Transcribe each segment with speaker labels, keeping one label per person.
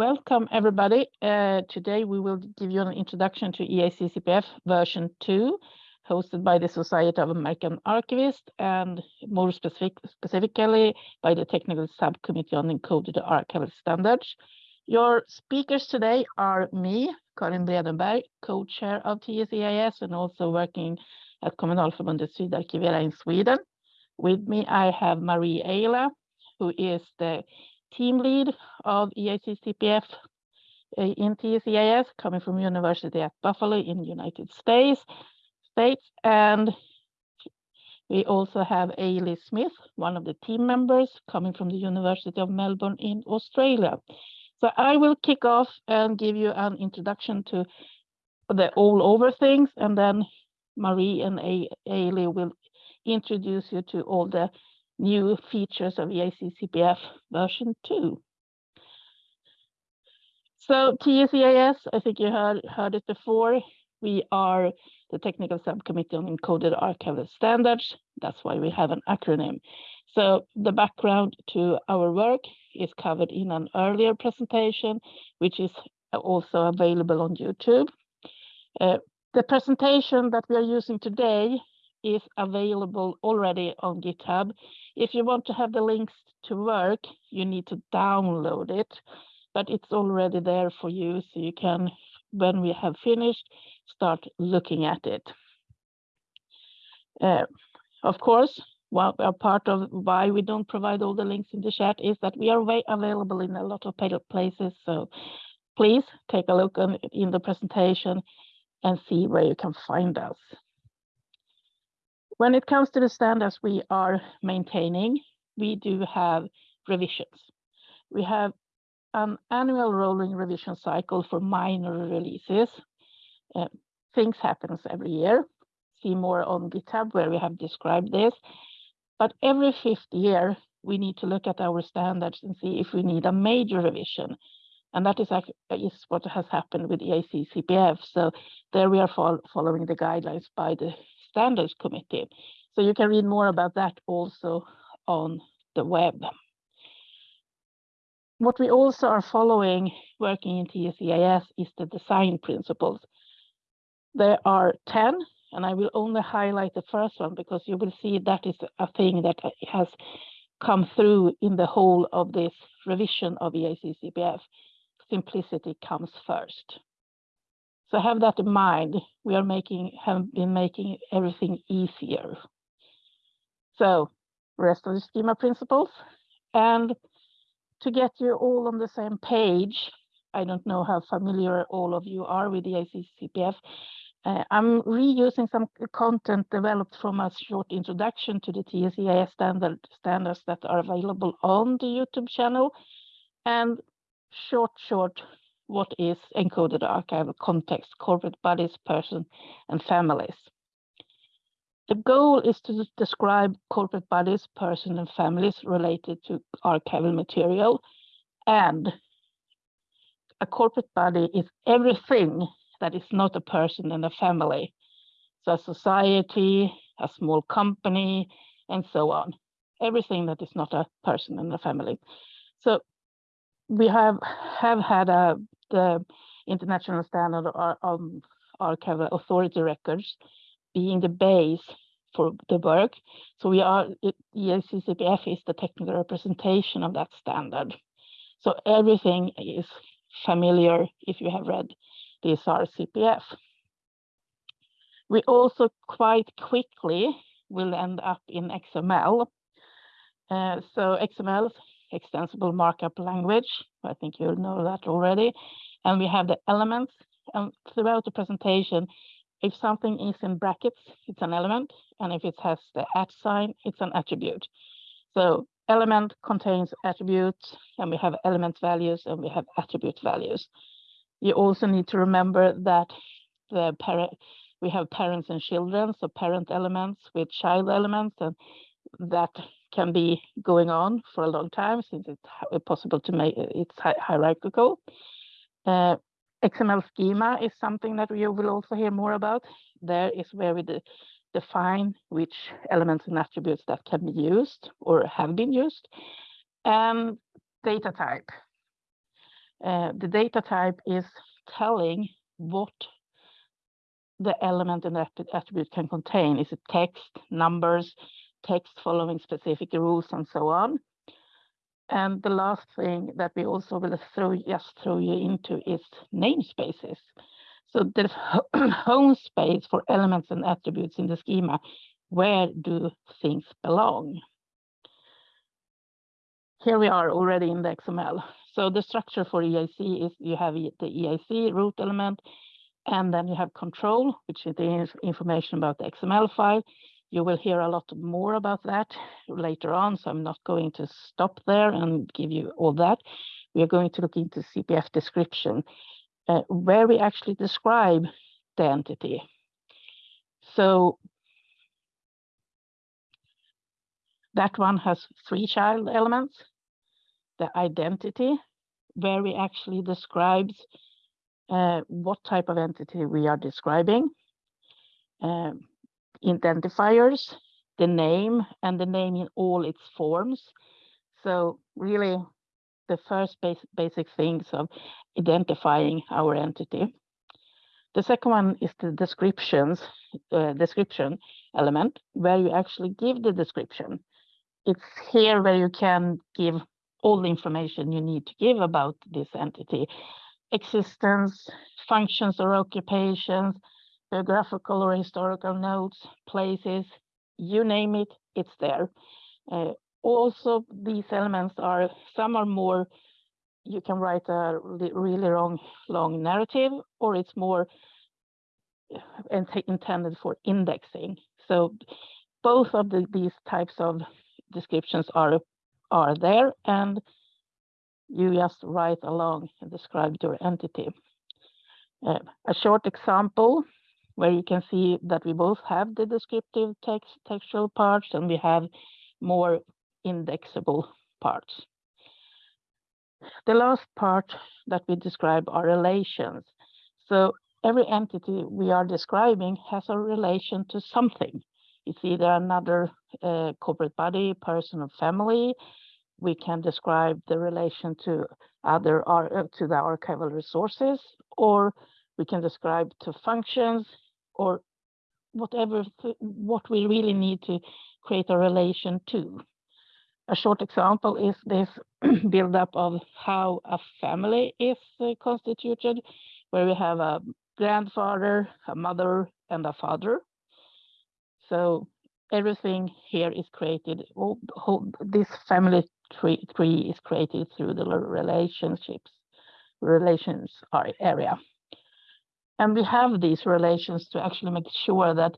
Speaker 1: Welcome, everybody. Uh, today we will give you an introduction to EAC CPF version 2, hosted by the Society of American Archivists and more specific, specifically by the Technical Subcommittee on Encoded Archival Standards. Your speakers today are me, Karin Bredenberg, co-chair of TSEIS and also working at Kommunalförbundet Sydarkivera in Sweden. With me, I have Marie Elia, who is the team lead of EACCPF in TSEIS, coming from University at Buffalo in United States. States, and we also have Ailey Smith, one of the team members, coming from the University of Melbourne in Australia. So I will kick off and give you an introduction to the all over things, and then Marie and Ailey will introduce you to all the new features of EAC CPF version 2. So TSEIS, I think you heard, heard it before. We are the Technical Subcommittee on Encoded Archival Standards. That's why we have an acronym. So the background to our work is covered in an earlier presentation, which is also available on YouTube. Uh, the presentation that we are using today is available already on GitHub. If you want to have the links to work, you need to download it, but it's already there for you. So you can, when we have finished, start looking at it. Uh, of course, a part of why we don't provide all the links in the chat is that we are way available in a lot of places. So please take a look on, in the presentation and see where you can find us. When it comes to the standards we are maintaining, we do have revisions. We have an annual rolling revision cycle for minor releases. Uh, things happens every year. See more on GitHub where we have described this. But every fifth year, we need to look at our standards and see if we need a major revision. And that is, what has happened with EAC CPF. So there we are fol following the guidelines by the Standards Committee. So you can read more about that also on the web. What we also are following working in TSEIS is the design principles. There are 10, and I will only highlight the first one because you will see that is a thing that has come through in the whole of this revision of CPF. Simplicity comes first. So have that in mind. We are making have been making everything easier. So rest of the schema principles. And to get you all on the same page, I don't know how familiar all of you are with the ACCPF. Uh, I'm reusing some content developed from a short introduction to the TSEIS standard, standards that are available on the YouTube channel and short, short what is encoded archival context, corporate bodies, person, and families. The goal is to describe corporate bodies, person, and families related to archival material. And a corporate body is everything that is not a person and a family. So a society, a small company, and so on. Everything that is not a person and a family. So we have have had a the international standard um, archival authority records being the base for the work. So we are, EACCPF is the technical representation of that standard. So everything is familiar if you have read the CPF. We also quite quickly will end up in XML. Uh, so XML extensible markup language. I think you know that already. And we have the elements. And throughout the presentation, if something is in brackets, it's an element. And if it has the at sign, it's an attribute. So element contains attributes, and we have element values, and we have attribute values. You also need to remember that the parent, we have parents and children, so parent elements with child elements, and that can be going on for a long time since it's possible to make it's hierarchical. Uh, XML schema is something that we will also hear more about. There is where we de define which elements and attributes that can be used or have been used. And data type. Uh, the data type is telling what the element and attribute can contain. Is it text, numbers, text following specific rules, and so on? And the last thing that we also will throw just throw you into is namespaces. So the home space for elements and attributes in the schema, where do things belong? Here we are already in the XML. So the structure for EAC is you have the EAC root element, and then you have control, which is the information about the XML file. You will hear a lot more about that later on, so I'm not going to stop there and give you all that. We are going to look into CPF description, uh, where we actually describe the entity. So that one has three child elements. The identity, where we actually describes uh, what type of entity we are describing. Um, identifiers, the name, and the name in all its forms. So really the first basic, basic things of identifying our entity. The second one is the descriptions, uh, description element, where you actually give the description. It's here where you can give all the information you need to give about this entity. Existence, functions or occupations, geographical or historical notes, places, you name it, it's there. Uh, also, these elements are, some are more, you can write a really long, long narrative, or it's more uh, intended for indexing. So both of the, these types of descriptions are, are there, and you just write along and describe your entity. Uh, a short example where you can see that we both have the descriptive text textual parts and we have more indexable parts. The last part that we describe are relations. So every entity we are describing has a relation to something. It's either another uh, corporate body, person, or family. We can describe the relation to other uh, to the archival resources, or we can describe to functions, or whatever what we really need to create a relation to. A short example is this build-up of how a family is uh, constituted, where we have a grandfather, a mother, and a father. So everything here is created, all, all, this family tree, tree is created through the relationships, relations area. And we have these relations to actually make sure that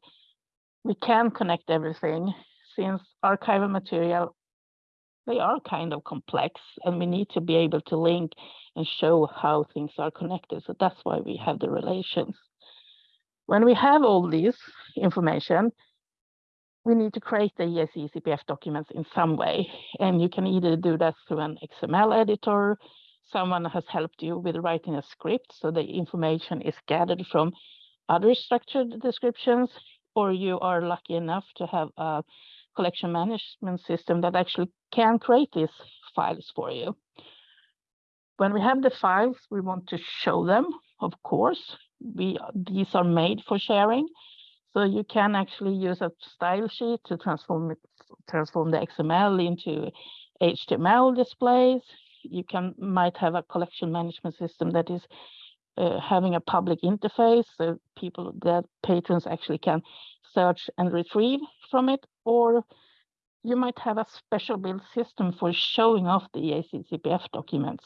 Speaker 1: we can connect everything since archival material, they are kind of complex and we need to be able to link and show how things are connected. So that's why we have the relations. When we have all this information, we need to create the EAC CPF documents in some way. And you can either do that through an XML editor, someone has helped you with writing a script, so the information is gathered from other structured descriptions, or you are lucky enough to have a collection management system that actually can create these files for you. When we have the files, we want to show them, of course. We, these are made for sharing. So you can actually use a style sheet to transform it, transform the XML into HTML displays you can might have a collection management system that is uh, having a public interface so people that patrons actually can search and retrieve from it or you might have a special build system for showing off the EAC CPF documents.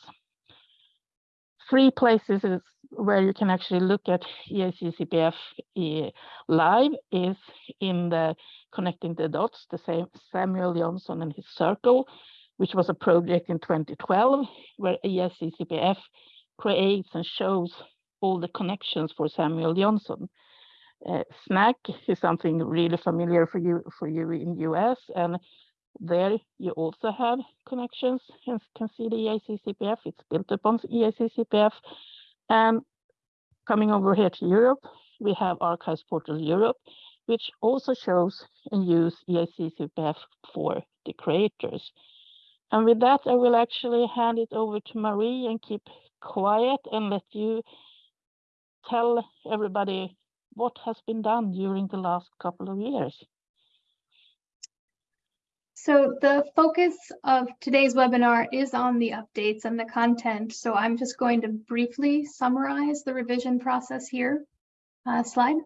Speaker 1: Three places is where you can actually look at EAC CPF uh, live is in the connecting the dots, the same Samuel Johnson and his circle, which was a project in 2012 where EAC-CPF creates and shows all the connections for Samuel Johnson. Uh, SNAC is something really familiar for you for you in US, and there you also have connections and can see the EAC-CPF. It's built upon EAC-CPF. And coming over here to Europe, we have Archives Portal Europe, which also shows and use EAC-CPF for the creators. And with that, I will actually hand it over to Marie and keep quiet and let you tell everybody what has been done during the last couple of years.
Speaker 2: So the focus of today's webinar is on the updates and the content. So I'm just going to briefly summarize the revision process here. Uh, slide.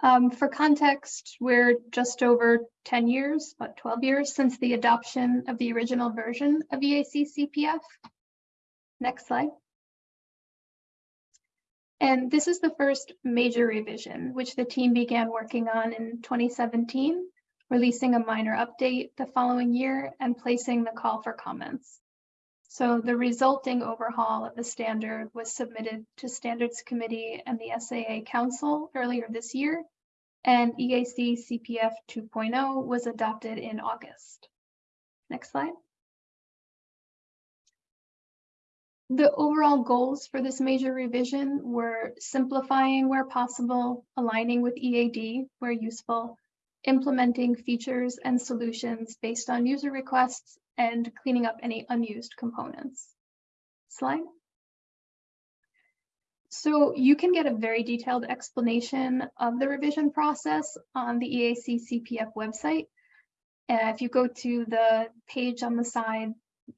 Speaker 2: Um, for context, we're just over 10 years, about 12 years since the adoption of the original version of EAC CPF. Next slide. And this is the first major revision, which the team began working on in 2017, releasing a minor update the following year and placing the call for comments. So the resulting overhaul of the standard was submitted to Standards Committee and the SAA Council earlier this year and EAC CPF 2.0 was adopted in August. Next slide. The overall goals for this major revision were simplifying where possible, aligning with EAD where useful, implementing features and solutions based on user requests, and cleaning up any unused components. Slide. So you can get a very detailed explanation of the revision process on the EAC CPF website. Uh, if you go to the page on the side,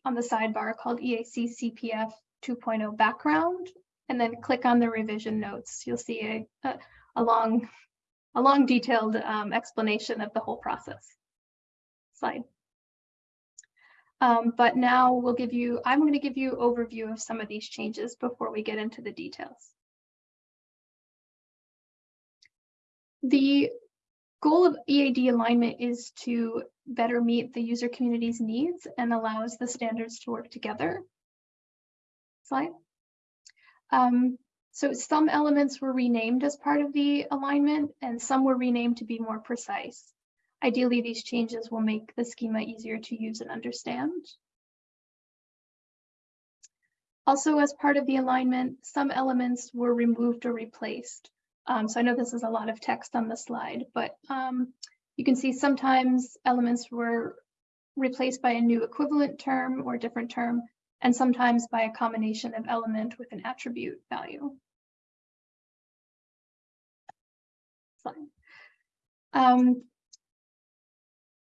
Speaker 2: on the sidebar called EAC CPF 2.0 background, and then click on the revision notes, you'll see a, a, a long, a long detailed um, explanation of the whole process. Slide. Um, but now we'll give you, I'm going to give you overview of some of these changes before we get into the details. The goal of EAD alignment is to better meet the user community's needs and allows the standards to work together. Slide. Um, so some elements were renamed as part of the alignment and some were renamed to be more precise. Ideally, these changes will make the schema easier to use and understand. Also, as part of the alignment, some elements were removed or replaced. Um, so I know this is a lot of text on the slide, but um, you can see sometimes elements were replaced by a new equivalent term or different term, and sometimes by a combination of element with an attribute value. Um,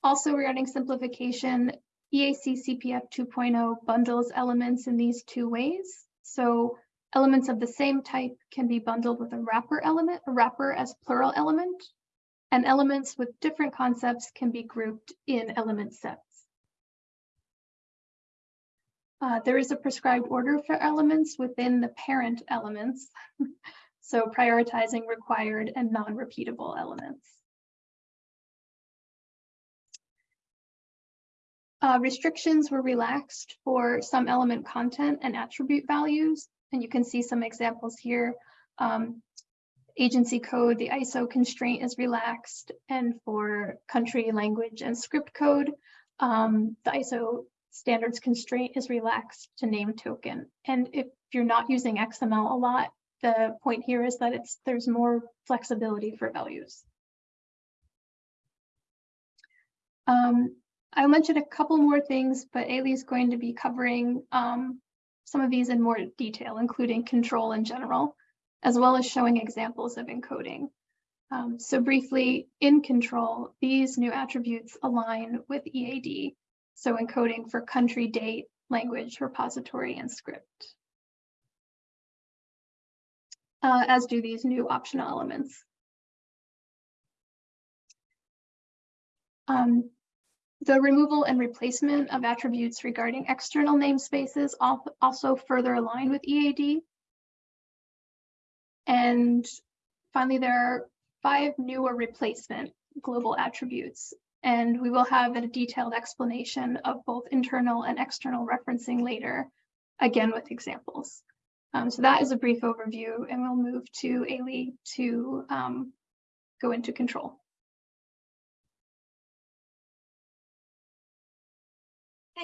Speaker 2: also regarding simplification, EAC CPF 2.0 bundles elements in these two ways. So elements of the same type can be bundled with a wrapper element, a wrapper as plural element, and elements with different concepts can be grouped in element sets. Uh, there is a prescribed order for elements within the parent elements, so prioritizing required and non-repeatable elements. Uh, restrictions were relaxed for some element content and attribute values, and you can see some examples here. Um, agency code, the ISO constraint is relaxed, and for country, language, and script code, um, the ISO standards constraint is relaxed to name token. And if you're not using XML a lot, the point here is that it's there's more flexibility for values. Um, I'll mention a couple more things, but Ailey is going to be covering um, some of these in more detail, including control in general, as well as showing examples of encoding. Um, so briefly, in control, these new attributes align with EAD, so encoding for country, date, language, repository, and script. Uh, as do these new optional elements. Um, the removal and replacement of attributes regarding external namespaces also further align with EAD. And finally, there are five newer replacement global attributes, and we will have a detailed explanation of both internal and external referencing later, again with examples. Um, so that is a brief overview, and we'll move to Ailey to um, go into control.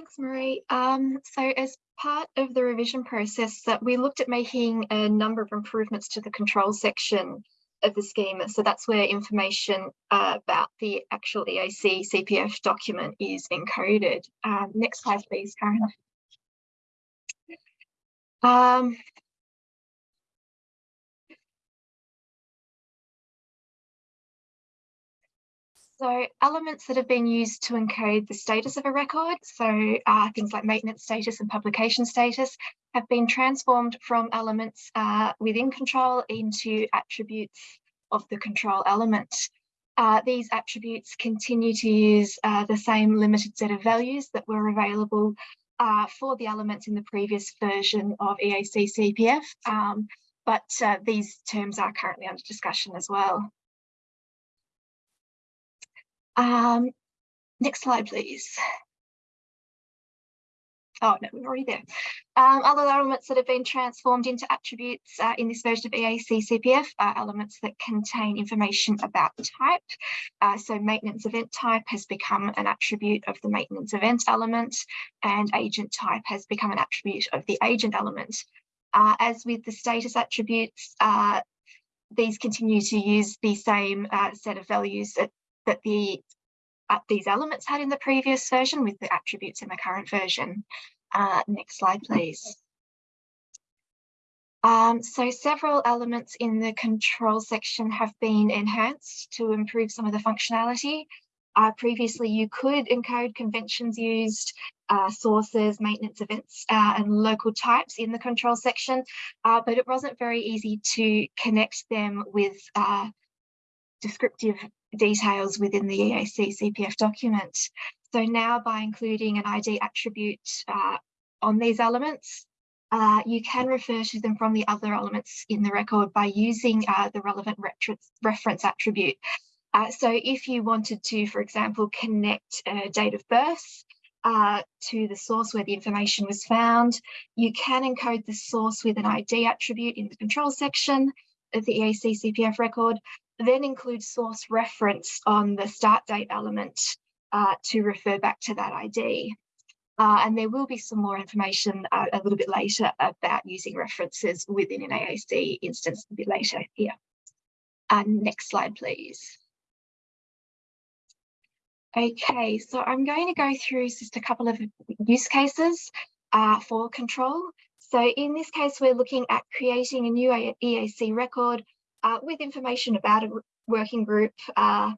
Speaker 3: Thanks, Marie. Um, so as part of the revision process, that we looked at making a number of improvements to the control section. of the schema. So that's where information uh, about the actual EAC CPF document is encoded. Um, next slide, please, Karin. Um, So elements that have been used to encode the status of a record, so uh, things like maintenance status and publication status, have been transformed from elements uh, within control into attributes of the control element. Uh, these attributes continue to use uh, the same limited set of values that were available uh, for the elements in the previous version of EAC CPF, um, but uh, these terms are currently under discussion as well. Um, next slide, please. Oh, no, we're already there. Um, other elements that have been transformed into attributes uh, in this version of EAC CPF are elements that contain information about type. Uh, so maintenance event type has become an attribute of the maintenance event element and agent type has become an attribute of the agent element. Uh, as with the status attributes, uh, these continue to use the same uh, set of values that that the uh, these elements had in the previous version with the attributes in the current version. Uh, next slide, please. Um, so several elements in the control section have been enhanced to improve some of the functionality. Uh, previously, you could encode conventions used, uh, sources, maintenance events, uh, and local types in the control section, uh, but it wasn't very easy to connect them with uh, descriptive details within the EAC CPF document. So now by including an ID attribute uh, on these elements, uh, you can refer to them from the other elements in the record by using uh, the relevant reference attribute. Uh, so if you wanted to, for example, connect a date of birth uh, to the source where the information was found, you can encode the source with an ID attribute in the control section of the EAC CPF record, then include source reference on the start date element uh, to refer back to that ID. Uh, and there will be some more information uh, a little bit later about using references within an EAC instance a bit later here. And next slide, please. Okay, so I'm going to go through just a couple of use cases uh, for control. So in this case, we're looking at creating a new EAC record uh, with information about a working group, uh,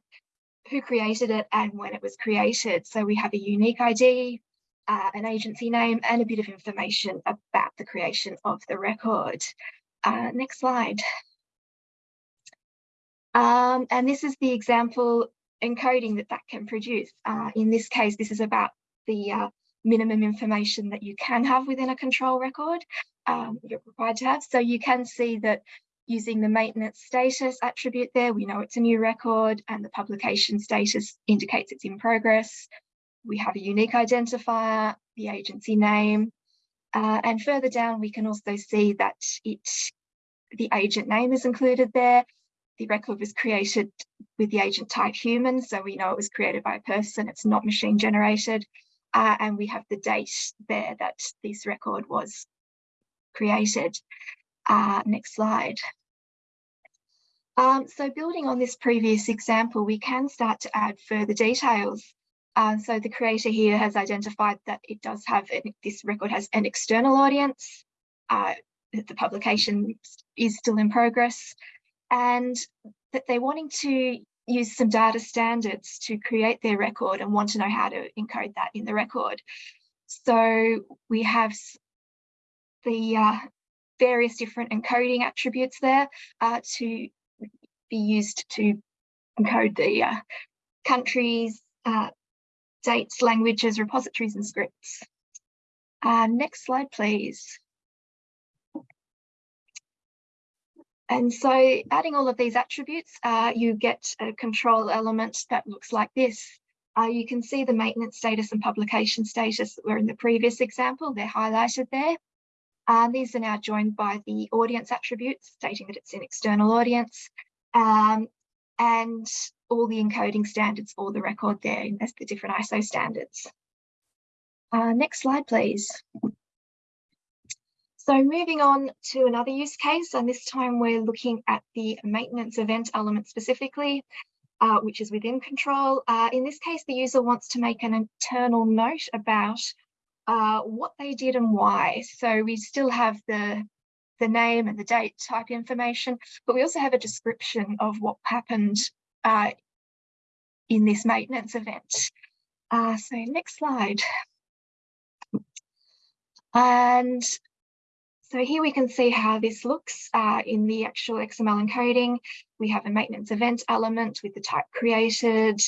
Speaker 3: who created it and when it was created. So we have a unique ID, uh, an agency name and a bit of information about the creation of the record. Uh, next slide. Um, and this is the example encoding that that can produce. Uh, in this case, this is about the uh, minimum information that you can have within a control record um, you're required to have. So you can see that using the maintenance status attribute there, we know it's a new record and the publication status indicates it's in progress. We have a unique identifier, the agency name, uh, and further down we can also see that it the agent name is included there. The record was created with the agent type human, so we know it was created by a person, it's not machine generated. Uh, and we have the date there that this record was created. Uh, next slide. Um, so building on this previous example, we can start to add further details. Uh, so the creator here has identified that it does have, an, this record has an external audience, uh, that the publication is still in progress, and that they're wanting to use some data standards to create their record and want to know how to encode that in the record. So we have the uh, various different encoding attributes there uh, to be used to encode the uh, countries, uh, dates, languages, repositories and scripts. Uh, next slide, please. And so adding all of these attributes, uh, you get a control element that looks like this. Uh, you can see the maintenance status and publication status that were in the previous example, they're highlighted there. Uh, these are now joined by the audience attributes, stating that it's an external audience, um, and all the encoding standards for the record there, as the different ISO standards. Uh, next slide, please. So moving on to another use case, and this time we're looking at the maintenance event element specifically, uh, which is within control. Uh, in this case, the user wants to make an internal note about uh, what they did and why. So we still have the, the name and the date type information, but we also have a description of what happened uh, in this maintenance event. Uh, so next slide. And so here we can see how this looks uh, in the actual XML encoding. We have a maintenance event element with the type created.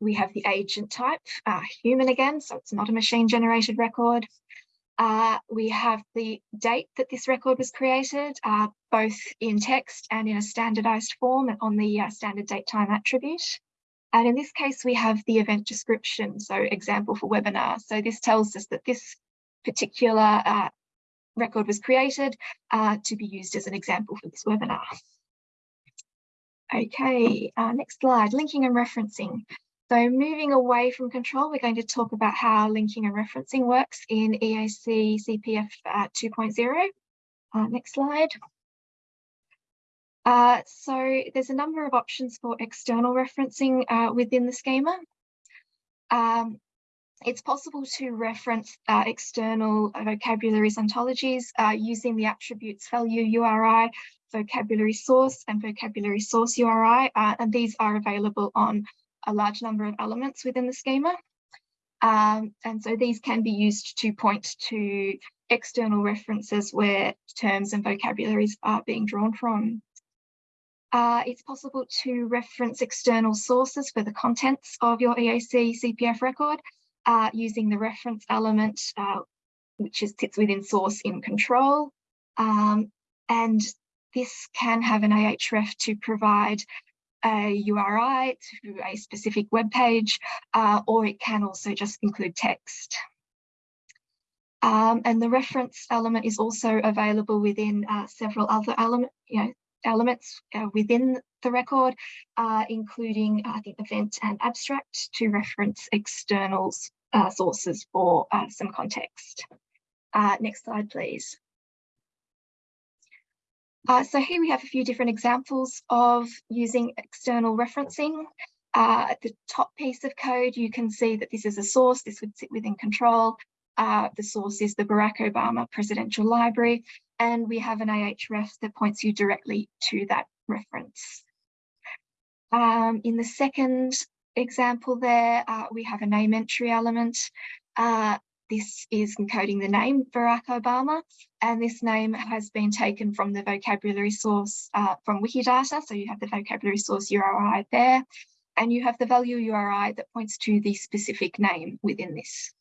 Speaker 3: We have the agent type, uh, human again, so it's not a machine generated record. Uh, we have the date that this record was created, uh, both in text and in a standardized form on the uh, standard date time attribute. And in this case, we have the event description, so example for webinar. So this tells us that this particular uh, record was created uh, to be used as an example for this webinar. Okay, uh, next slide, linking and referencing. So moving away from control, we're going to talk about how linking and referencing works in EAC CPF uh, 2.0. Uh, next slide. Uh, so there's a number of options for external referencing uh, within the schema. Um, it's possible to reference uh, external vocabularies ontologies uh, using the attributes value URI, vocabulary source and vocabulary source URI, and these are available on a large number of elements within the schema. Um, and so these can be used to point to external references where terms and vocabularies are being drawn from. Uh, it's possible to reference external sources for the contents of your EAC CPF record uh, using the reference element, uh, which is, sits within source in control. Um, and this can have an ahref to provide a URI to a specific web page, uh, or it can also just include text. Um, and the reference element is also available within uh, several other element, you know, elements uh, within the record, uh, including I think event and abstract to reference externals uh, sources for uh, some context. Uh, next slide, please. Uh, so here we have a few different examples of using external referencing. Uh, at the top piece of code, you can see that this is a source, this would sit within control. Uh, the source is the Barack Obama Presidential Library, and we have an ahref that points you directly to that reference. Um, in the second example there, uh, we have a name entry element. Uh, this is encoding the name Barack Obama, and this name has been taken from the vocabulary source uh, from Wikidata. So you have the vocabulary source URI there, and you have the value URI that points to the specific name within this.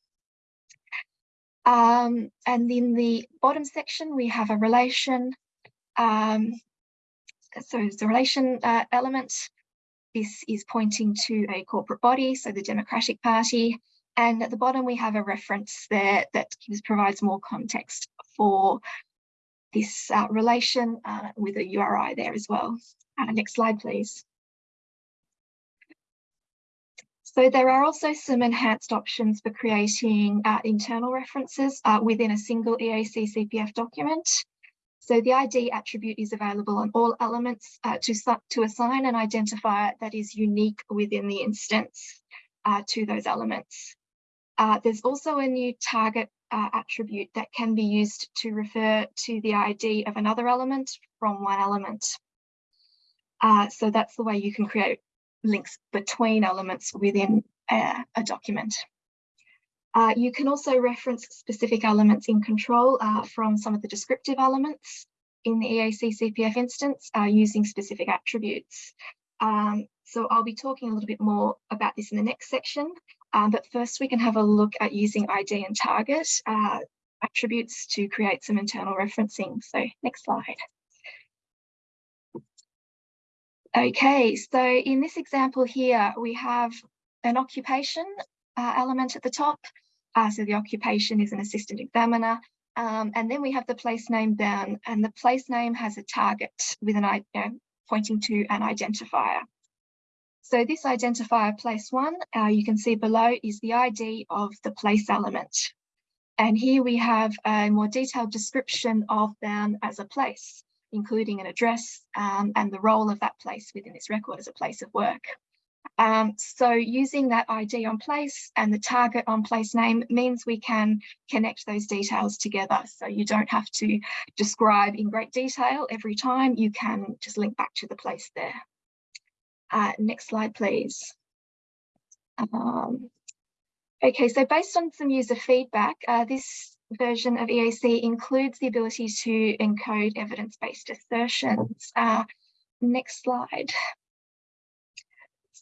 Speaker 3: Um, and in the bottom section, we have a relation. Um, so it's a relation uh, element this is pointing to a corporate body, so the Democratic Party. And at the bottom, we have a reference there that gives, provides more context for this uh, relation uh, with a URI there as well. Uh, next slide, please. So there are also some enhanced options for creating uh, internal references uh, within a single EAC CPF document. So the ID attribute is available on all elements uh, to, to assign an identifier that is unique within the instance to those elements. Uh, there's also a new target uh, attribute that can be used to refer to the ID of another element from one element. Uh, so that's the way you can create links between elements within a, a document. Uh, you can also reference specific elements in control uh, from some of the descriptive elements in the EAC CPF instance uh, using specific attributes. Um, so I'll be talking a little bit more about this in the next section, um, but first we can have a look at using ID and target uh, attributes to create some internal referencing. So next slide. Okay, so in this example here, we have an occupation uh, element at the top uh, so the occupation is an assistant examiner. Um, and then we have the place name down and the place name has a target with an you know, pointing to an identifier. So this identifier place one, uh, you can see below is the ID of the place element. And here we have a more detailed description of them as a place, including an address um, and the role of that place within this record as a place of work. Um, so using that ID on place and the target on place name means we can connect those details together. So you don't have to describe in great detail every time, you can just link back to the place there. Uh, next slide, please. Um, okay, so based on some user feedback, uh, this version of EAC includes the ability to encode evidence-based assertions. Uh, next slide.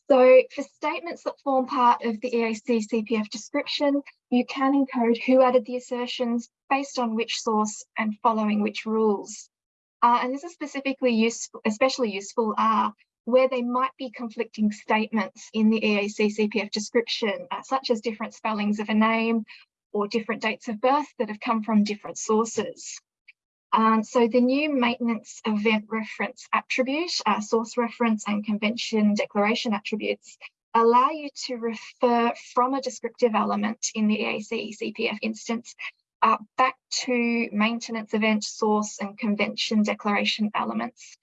Speaker 3: So for statements that form part of the EAC CPF description, you can encode who added the assertions based on which source and following which rules. Uh, and this is specifically useful, especially useful uh, where there might be conflicting statements in the EAC CPF description, uh, such as different spellings of a name or different dates of birth that have come from different sources. Um, so the new maintenance event reference attribute, uh, source reference and convention declaration attributes allow you to refer from a descriptive element in the EAC CPF instance uh, back to maintenance event source and convention declaration elements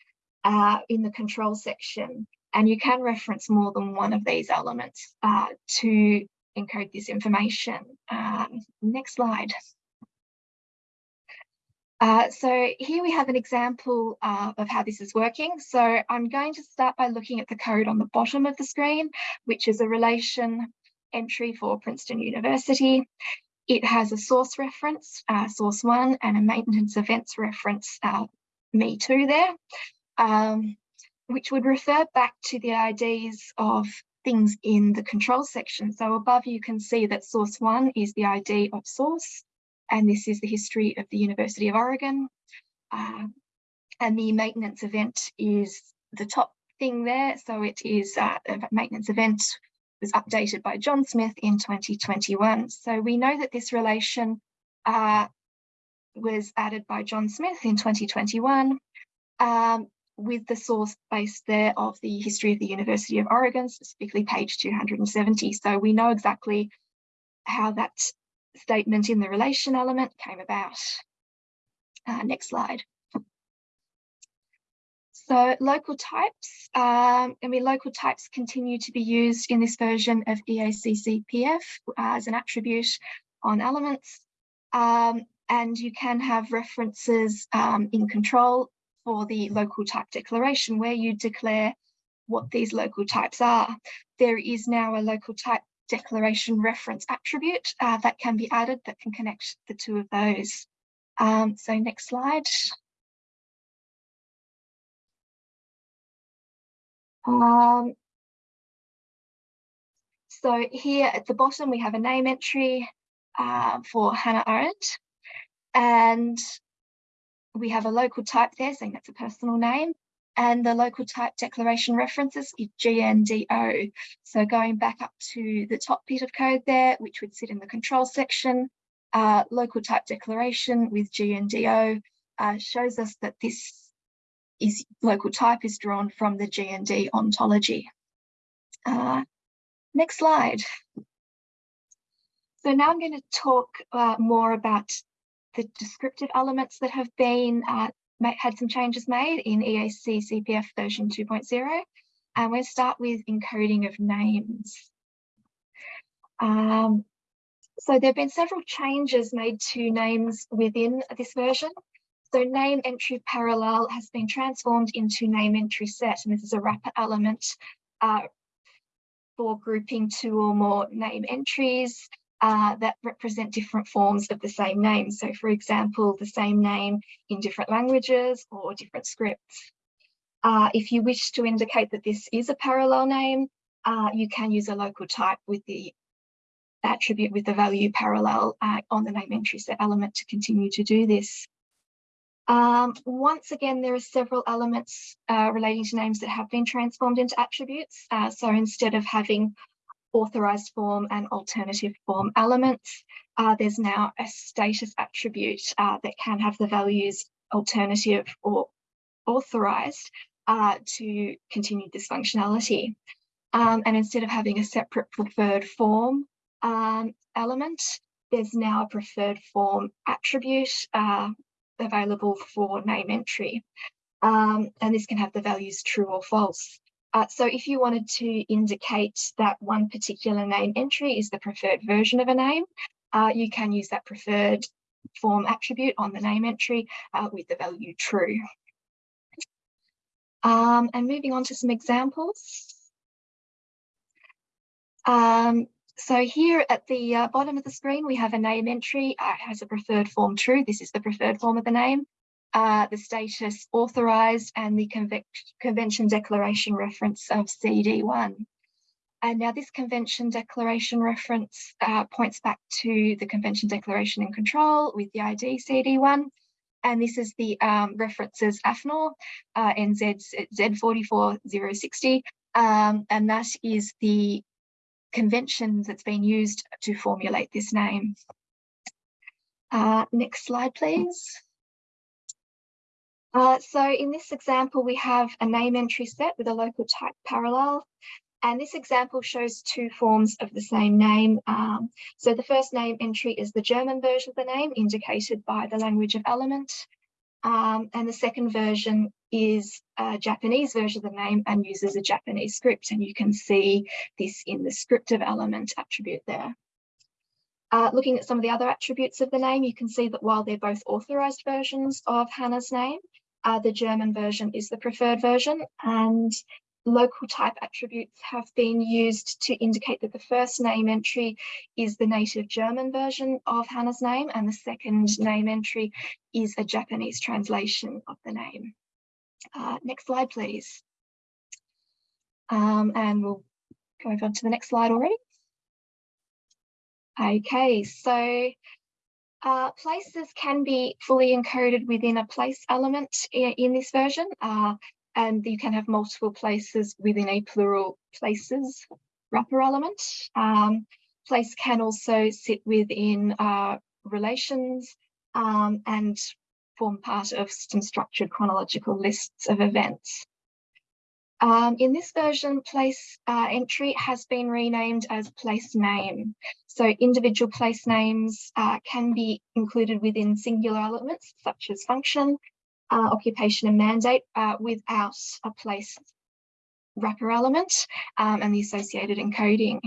Speaker 3: uh, in the control section. And you can reference more than one of these elements uh, to encode this information. Um, next slide. Uh, so here we have an example uh, of how this is working. So I'm going to start by looking at the code on the bottom of the screen, which is a relation entry for Princeton University. It has a source reference, uh, source one, and a maintenance events reference, uh, me too there, um, which would refer back to the IDs of things in the control section. So above you can see that source one is the ID of source, and this is the history of the University of Oregon. Uh, and the maintenance event is the top thing there. So it is uh, a maintenance event was updated by John Smith in 2021. So we know that this relation uh, was added by John Smith in 2021 um, with the source base there of the history of the University of Oregon, specifically page 270. So we know exactly how that statement in the relation element came about. Uh, next slide. So local types, um, I mean, local types continue to be used in this version of EACCPF as an attribute on elements. Um, and you can have references um, in control for the local type declaration where you declare what these local types are. There is now a local type declaration reference attribute uh, that can be added that can connect the two of those. Um, so next slide. Um, so here at the bottom, we have a name entry uh, for Hannah Arendt. And we have a local type there saying that's a personal name and the local type declaration references is GNDO. So going back up to the top bit of code there, which would sit in the control section, uh, local type declaration with GNDO uh, shows us that this is local type is drawn from the GND ontology. Uh, next slide. So now I'm going to talk uh, more about the descriptive elements that have been uh, had some changes made in EAC CPF version 2.0. And we'll start with encoding of names. Um, so there have been several changes made to names within this version. So name entry parallel has been transformed into name entry set, and this is a wrapper element uh, for grouping two or more name entries uh, that represent different forms of the same name. So for example, the same name in different languages or different scripts. Uh, if you wish to indicate that this is a parallel name, uh, you can use a local type with the attribute with the value parallel uh, on the name entry set element to continue to do this. Um, once again, there are several elements uh, relating to names that have been transformed into attributes. So instead of having authorized form and alternative form elements. Uh, there's now a status attribute uh, that can have the values alternative or authorized uh, to continue this functionality. Um, and instead of having a separate preferred form um, element, there's now a preferred form attribute uh, available for name entry. Um, and this can have the values true or false. Uh, so if you wanted to indicate that one particular name entry is the preferred version of a name, uh, you can use that preferred form attribute on the name entry uh, with the value true. Um, and moving on to some examples. Um, so here at the uh, bottom of the screen, we have a name entry, uh, has a preferred form true. This is the preferred form of the name. Uh, the status authorised and the convention declaration reference of CD1. And now this convention declaration reference uh, points back to the convention declaration in control with the ID CD1. And this is the um, references AFNOR, uh, NF Z44060. Um, and that is the convention that's been used to formulate this name. Uh, next slide, please. Uh, so in this example, we have a name entry set with a local type parallel. And this example shows two forms of the same name. Um, so the first name entry is the German version of the name indicated by the language of element. Um, and the second version is a Japanese version of the name and uses a Japanese script. And you can see this in the script of element attribute there. Uh, looking at some of the other attributes of the name, you can see that while they're both authorized versions of Hannah's name, uh, the German version is the preferred version and local type attributes have been used to indicate that the first name entry is the native German version of Hannah's name and the second name entry is a Japanese translation of the name. Uh, next slide, please. Um, and we'll go over to the next slide already. Okay, so uh, places can be fully encoded within a place element in, in this version. Uh, and you can have multiple places within a plural places wrapper element. Um, place can also sit within uh, relations um, and form part of some structured chronological lists of events. Um, in this version, place uh, entry has been renamed as place name. So individual place names uh, can be included within singular elements such as function, uh, occupation and mandate uh, without a place wrapper element um, and the associated encoding.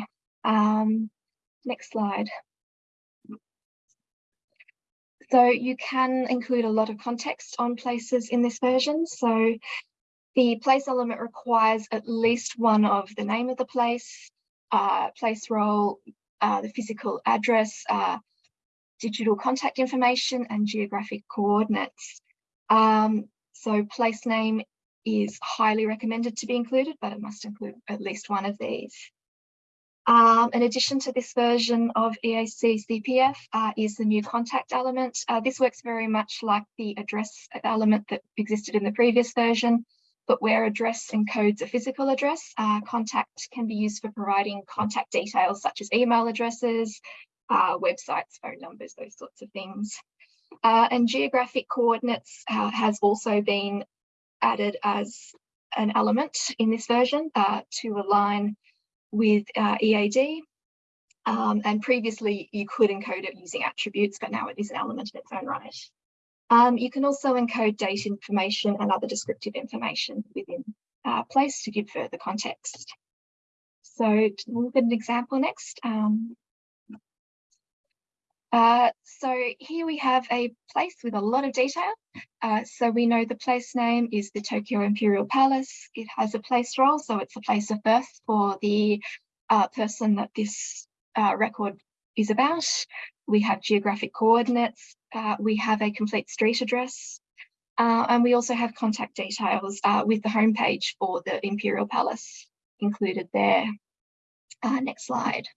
Speaker 3: Um, next slide. So you can include a lot of context on places in this version. So the place element requires at least one of the name of the place, uh, place role, uh, the physical address, uh, digital contact information and geographic coordinates. Um, so place name is highly recommended to be included, but it must include at least one of these. Um, in addition to this version of EAC CPF uh, is the new contact element. Uh, this works very much like the address element that existed in the previous version, but where address encodes a physical address, uh, contact can be used for providing contact details such as email addresses, uh, websites, phone numbers, those sorts of things. Uh, and geographic coordinates uh, has also been added as an element in this version uh, to align with uh, EAD. Um, and previously you could encode it using attributes, but now it is an element in its own right. Um, you can also encode date information and other descriptive information within uh, place to give further context. So we'll at an example next. Um, uh, so here we have a place with a lot of detail. Uh, so we know the place name is the Tokyo Imperial Palace. It has a place role, so it's a place of birth for the uh, person that this uh, record is about. We have geographic coordinates. Uh, we have a complete street address. and we also have contact details with the homepage for the Imperial Palace included there. next slide.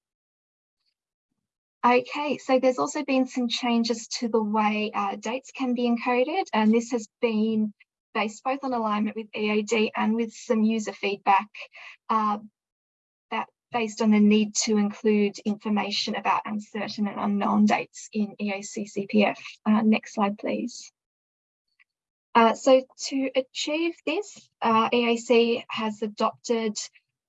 Speaker 3: Okay, so there's also been some changes to the way uh, dates can be encoded, and this has been based both on alignment with EAD and with some user feedback uh, based on the need to include information about uncertain and unknown dates in EAC CPF. Uh, next slide, please. Uh, so to achieve this, uh, EAC has adopted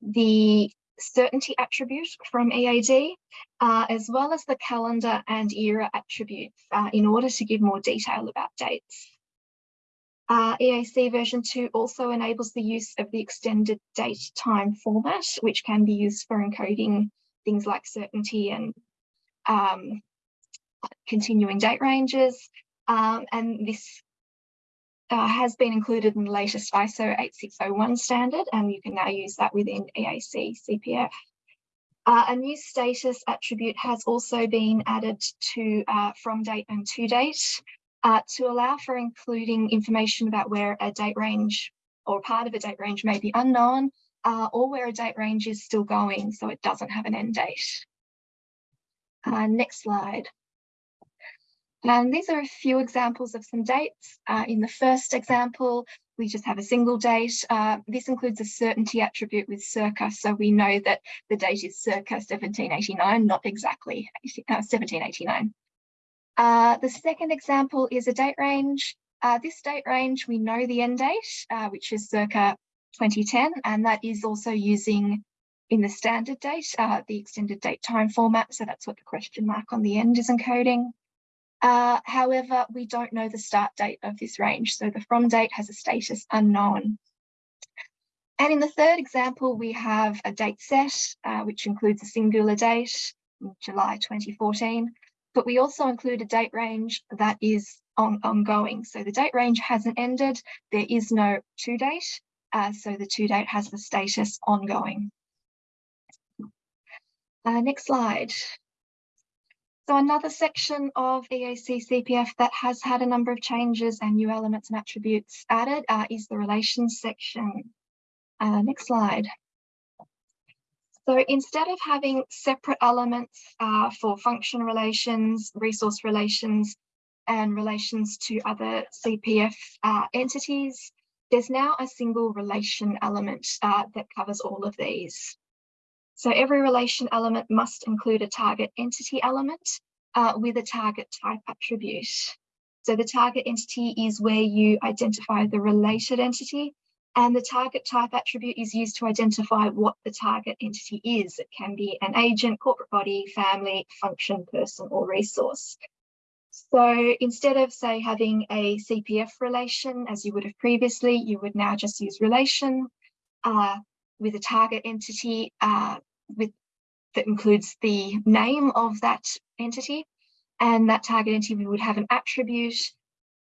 Speaker 3: the certainty attribute from EAD, uh, as well as the calendar and era attributes uh, in order to give more detail about dates. Uh, EAC version 2 also enables the use of the extended date time format, which can be used for encoding things like certainty and um, continuing date ranges. Um, and this uh, has been included in the latest ISO 8601 standard, and you can now use that within EAC CPF. Uh, a new status attribute has also been added to uh, from date and to date uh, to allow for including information about where a date range or part of a date range may be unknown uh, or where a date range is still going, so it doesn't have an end date. Uh, next slide. And these are a few examples of some dates. Uh, in the first example, we just have a single date. Uh, this includes a certainty attribute with circa, so we know that the date is circa 1789, not exactly 1789. Uh, the second example is a date range. Uh, this date range, we know the end date, uh, which is circa 2010, and that is also using in the standard date, uh, the extended date time format. So that's what the question mark on the end is encoding. Uh, however, we don't know the start date of this range, so the from date has a status unknown. And in the third example, we have a date set, uh, which includes a singular date, July 2014, but we also include a date range that is on, ongoing. So the date range hasn't ended, there is no to date, uh, so the to date has the status ongoing. Uh, next slide. So another section of EAC CPF that has had a number of changes and new elements and attributes added uh, is the relations section. Uh, next slide. So instead of having separate elements uh, for function relations, resource relations, and relations to other CPF uh, entities, there's now a single relation element uh, that covers all of these. So every relation element must include a target entity element uh, with a target type attribute. So the target entity is where you identify the related entity and the target type attribute is used to identify what the target entity is. It can be an agent, corporate body, family, function, person or resource. So instead of say having a CPF relation as you would have previously, you would now just use relation uh, with a target entity uh, with that includes the name of that entity and that target entity would have an attribute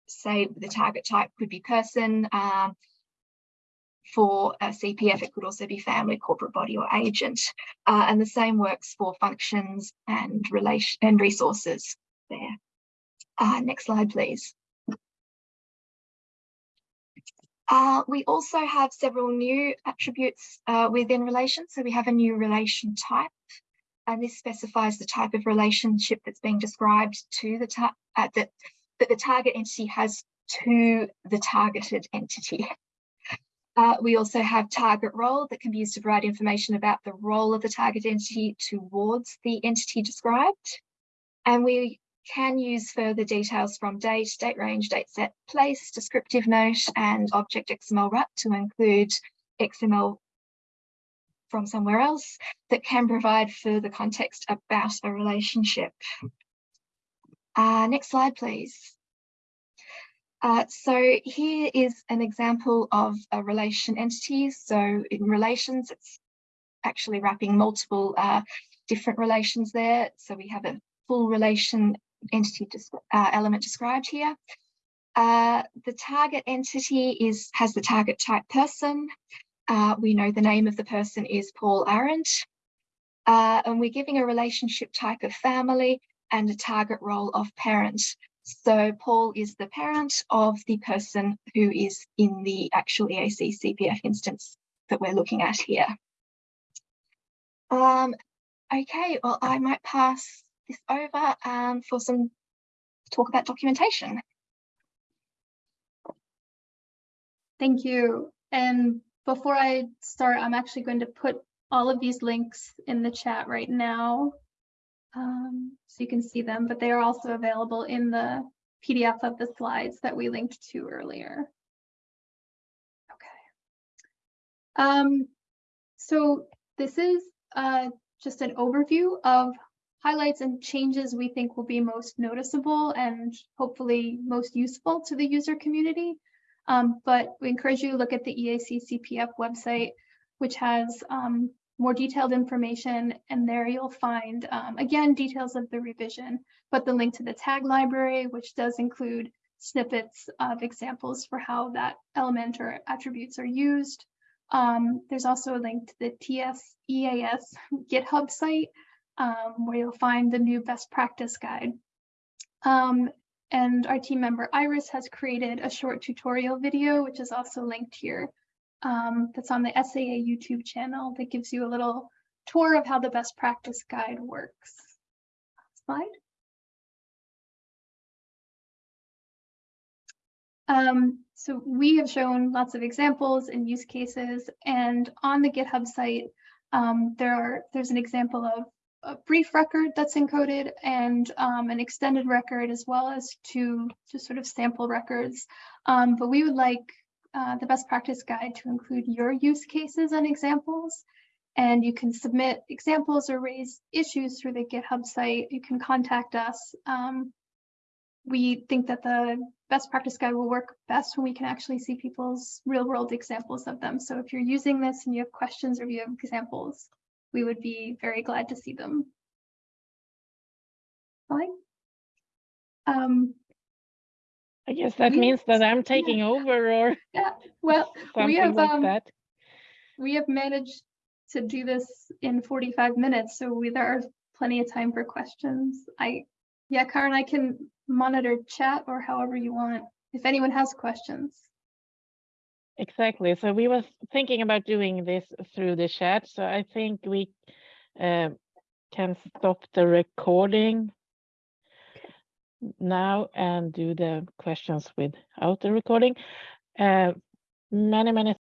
Speaker 3: say the target type could be person um, for a CPF it could also be family corporate body or agent uh, and the same works for functions and relation and resources there uh, next slide please Uh, we also have several new attributes uh, within relations. So we have a new relation type, and this specifies the type of relationship that's being described to the uh, that, that the target entity has to the targeted entity. Uh, we also have target role that can be used to provide information about the role of the target entity towards the entity described. And we can use further details from date, date range, date set, place, descriptive note, and object XML wrap to include XML from somewhere else that can provide further context about a relationship. Uh, next slide, please. Uh, so here is an example of a relation entity. So in relations, it's actually wrapping multiple uh, different relations there. So we have a full relation entity uh, element described here. Uh, the target entity is has the target type person. Uh, we know the name of the person is Paul Arendt. And we're giving a relationship type of family and a target role of parent. So Paul is the parent of the person who is in the actual EAC CPF instance that we're looking at here. Um, okay, well, I might pass this over um, for some talk about documentation.
Speaker 2: Thank you. And before I start, I'm actually going to put all of these links in the chat right now. Um, so you can see them, but they are also available in the PDF of the slides that we linked to earlier. Okay. Um, so this is uh, just an overview of highlights and changes we think will be most noticeable and hopefully most useful to the user community. Um, but we encourage you to look at the EAC CPF website, which has um, more detailed information. And there you'll find, um, again, details of the revision, but the link to the tag library, which does include snippets of examples for how that element or attributes are used. Um, there's also a link to the TS EAS GitHub site um, where you'll find the new best practice guide. Um, and our team member Iris has created a short tutorial video, which is also linked here. Um, that's on the SAA YouTube channel that gives you a little tour of how the best practice guide works. Slide. Um, so we have shown lots of examples and use cases, and on the GitHub site, um, there are there's an example of a brief record that's encoded and um, an extended record as well as two just sort of sample records. Um, but we would like uh, the best practice guide to include your use cases and examples. And you can submit examples or raise issues through the GitHub site. You can contact us. Um, we think that the best practice guide will work best when we can actually see people's real world examples of them. So if you're using this and you have questions or you have examples, we would be very glad to see them. Fine. Um,
Speaker 1: I guess that
Speaker 2: We-
Speaker 1: means that I'm taking over or yeah.
Speaker 2: well, we have,
Speaker 1: like
Speaker 2: um,
Speaker 1: that.
Speaker 2: we have managed to do this in 45 minutes, so we, there are plenty of time for questions. I, yeah, Karin, I can monitor chat or however you want, if anyone has questions.
Speaker 1: Exactly. So we were thinking about doing this through the chat. So I think we uh, can stop the recording now and do the questions without the recording. Uh, many, many